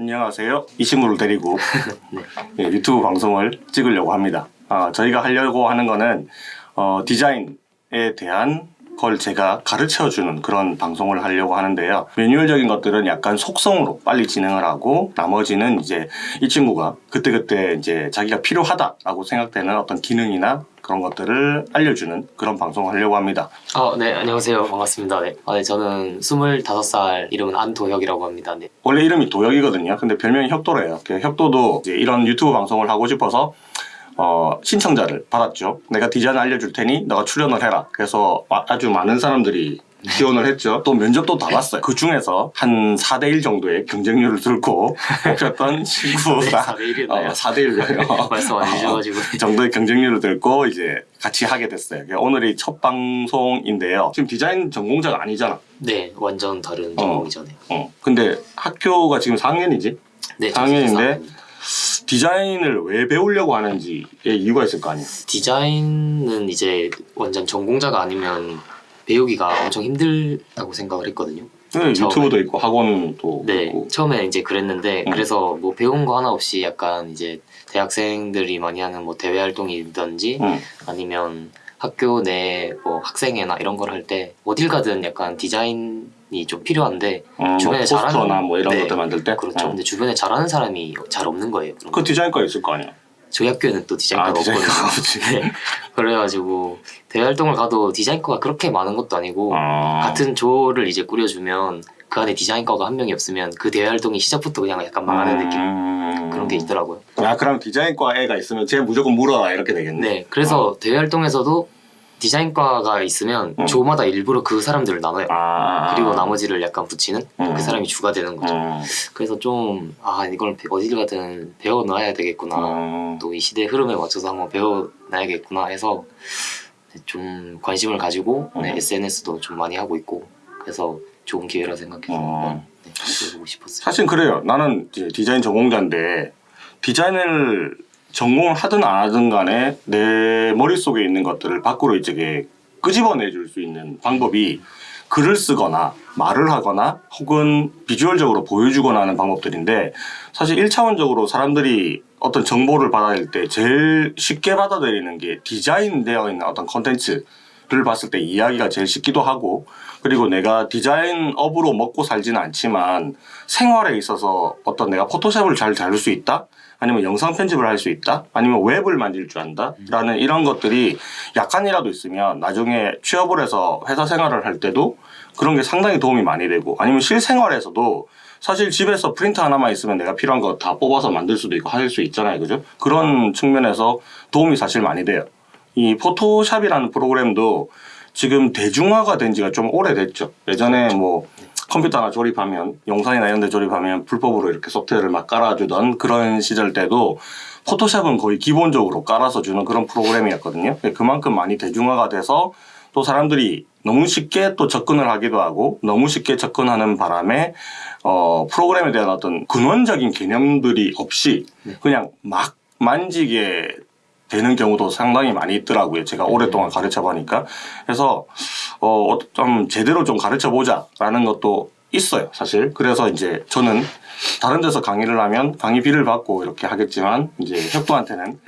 안녕하세요. 이 친구를 데리고 네. 예, 유튜브 방송을 찍으려고 합니다. 아, 저희가 하려고 하는 거는 어, 디자인에 대한 걸 제가 가르쳐 주는 그런 방송을 하려고 하는데요. 매뉴얼적인 것들은 약간 속성으로 빨리 진행을 하고 나머지는 이제 이 친구가 그때그때 이제 자기가 필요하다라고 생각되는 어떤 기능이나 그런 것들을 알려주는 그런 방송을 하려고 합니다. 아, 네, 안녕하세요. 반갑습니다. 네. 아, 네, 저는 25살 이름은 안도혁이라고 합니다. 네. 원래 이름이 도혁이거든요. 근데 별명이 혁도래요. 그 혁도도 이런 유튜브 방송을 하고 싶어서 어, 신청자를 받았죠. 내가 디자인 알려줄 테니 너가 출연을 해라. 그래서 아- 아주 많은 사람들이 지원을 했죠. 또 면접도 다 봤어요. 그 중에서 한 4대1 정도의 경쟁률을 들고 뽑혔던 친구가 네, 4대 1이었나요? 어, 4대1이요. 말씀 안 해주셔가지고. 정도의 경쟁률을 들고 이제 같이 하게 됐어요. 오늘이 첫 방송인데요. 지금 디자인 전공자가 아니잖아. 네, 완전 다른 전공이죠. 네. 어. 근데 학교가 지금 4학년이지? 네, 당연인데? 저 디자인을 왜 배우려고 하는지에 이유가 있을 거 아니에요. 디자인은 이제 완전 전공자가 아니면 배우기가 엄청 힘들다고 생각을 했거든요. 네. 유튜브도 있고 학원도 네, 있고. 처음에 이제 그랬는데 음. 그래서 뭐 배운 거 하나 없이 약간 이제 대학생들이 많이 하는 뭐 대외 활동이든지 응. 아니면 학교 내 뭐 학생회나 이런 걸 할 때 어딜 가든 약간 디자인이 좀 필요한데 어, 주변에 뭐 잘하는- 뭐 이런 네, 것들 만들 때. 그렇죠. 어. 근데 주변에 잘하는 사람이 잘 없는 거예요. 그 거. 디자인과 있을 거 아니야. 저희 학교에는 또 디자인과가 아, 없거든요. 네. 그래가지고 대외 활동을 가도 디자인과가 그렇게 많은 것도 아니고 아. 같은 조를 이제 꾸려주면 그 안에 디자인과가 한 명이 없으면 그 대외 활동이 시작부터 그냥 약간 망하는 느낌 음. 그런 게 있더라고요. 아, 그럼 디자인과 애가 있으면 쟤 무조건 물어라 이렇게 되겠네. 네, 그래서 대외 활동에서도 디자인과가 있으면 음. 조마다 일부러 그 사람들을 나눠요. 아. 그리고 나머지를 약간 붙이는 음. 그 사람이 주가 되는 거죠. 음. 그래서 좀 아 이걸 배- 어딜 가든 배워 놔야 되겠구나. 음. 또이 시대 흐름에 맞춰서 한번 배워 놔야겠구나 해서 좀 관심을 가지고 네, 음. SNS도 좀 많이 하고 있고 그래서 좋은 기회라 생각해서 음. 한번 네, 해보고 싶었어요. 사실 그래요. 나는 디자인 전공자인데 디자인을 전공을 하든 안 하든 간에 내 머릿속에 있는 것들을 밖으로 이제 끄집어내 줄 수 있는 방법이 글을 쓰거나 말을 하거나 혹은 비주얼적으로 보여주거나 하는 방법들인데 사실 1차원적으로 사람들이 어떤 정보를 받아들일 때 제일 쉽게 받아들이는 게 디자인되어 있는 어떤 컨텐츠 를 봤을 때 이야기가 제일 쉽기도 하고 그리고 내가 디자인업으로 먹고 살지는 않지만 생활에 있어서 어떤 내가 포토샵을 잘 다룰 수 있다? 아니면 영상 편집을 할 수 있다? 아니면 웹을 만질 줄 안다? 라는 이런 것들이 약간이라도 있으면 나중에 취업을 해서 회사 생활을 할 때도 그런 게 상당히 도움이 많이 되고 아니면 실생활에서도 사실 집에서 프린터 하나만 있으면 내가 필요한 거 다 뽑아서 만들 수도 있고 할 수 있잖아요. 그죠? 그런 측면에서 도움이 사실 많이 돼요. 이 포토샵이라는 프로그램도 지금 대중화가 된 지가 좀 오래됐죠. 예전에 뭐 컴퓨터 하나 조립하면 영상이나 이런 데 조립하면 불법으로 이렇게 소프트웨어를 막 깔아주던 그런 시절 때도 포토샵은 거의 기본적으로 깔아서 주는 그런 프로그램이었거든요. 그만큼 많이 대중화가 돼서 또 사람들이 너무 쉽게 또 접근을 하기도 하고 너무 쉽게 접근하는 바람에 어, 프로그램에 대한 어떤 근원적인 개념들이 없이 그냥 막 만지게 되는 경우도 상당히 많이 있더라고요. 제가 오랫동안 가르쳐 보니까. 그래서, 어, 어, 좀 제대로 좀 가르쳐 보자라는 것도 있어요, 사실. 그래서 이제 저는 다른 데서 강의를 하면 강의비를 받고 이렇게 하겠지만, 이제 혁도한테는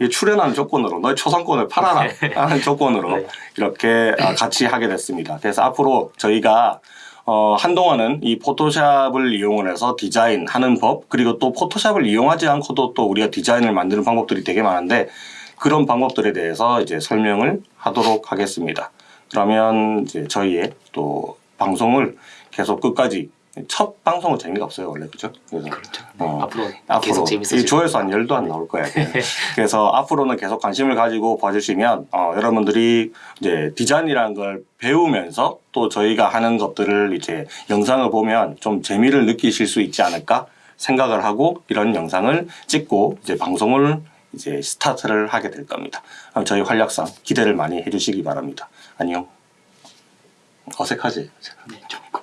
이 출연하는 조건으로 너의 초상권을 팔아라 하는 조건으로 네. 이렇게 아, 같이 하게 됐습니다. 그래서 앞으로 저희가 어, 한동안은 이 포토샵을 이용을 해서 디자인하는 법, 그리고 또 포토샵을 이용하지 않고도 또 우리가 디자인을 만드는 방법들이 되게 많은데 그런 방법들에 대해서 이제 설명을 하도록 하겠습니다. 그러면 이제 저희의 또 방송을 계속 끝까지 첫 방송은 재미가 없어요, 원래. 그죠? 그래서 그렇죠. 어, 앞으로, 앞으로 계속 이 재밌어질 조회수 한 열도 안 나올 거예요. 그래서 앞으로는 계속 관심을 가지고 봐주시면 어, 여러분들이 이제 디자인이라는 걸 배우면서 또 저희가 하는 것들을 이제 영상을 보면 좀 재미를 느끼실 수 있지 않을까 생각을 하고 이런 영상을 찍고 이제 방송을 이제 스타트를 하게 될 겁니다. 저희 활약상 기대를 많이 해주시기 바랍니다. 안녕. 어색하지? 네, 조금.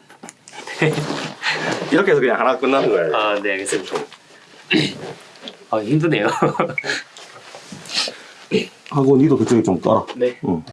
이렇게 해서 그냥 하나 끝나는 거예요. 아, 네, 알겠습니다. 아, 힘드네요. 하고 니도 그쪽에 좀 깔아. 네. 응.